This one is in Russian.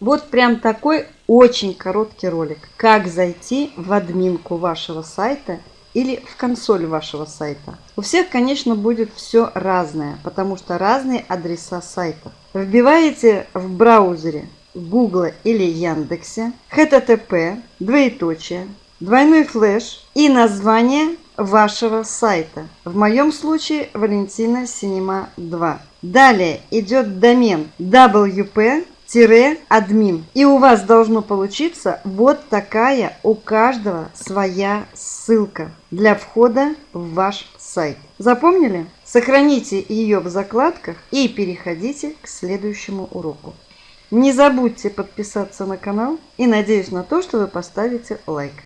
Вот прям такой очень короткий ролик. Как зайти в админку вашего сайта или в консоль вашего сайта. У всех, конечно, будет все разное, потому что разные адреса сайтов. Вбиваете в браузере Google или Яндексе http, двоеточие, двойной флеш и название вашего сайта. В моем случае Валентина Синема 2. Далее идет домен wp админ. И у вас должно получиться вот такая у каждого своя ссылка для входа в ваш сайт. Запомнили? Сохраните ее в закладках и переходите к следующему уроку. Не забудьте подписаться на канал и надеюсь на то, что вы поставите лайк.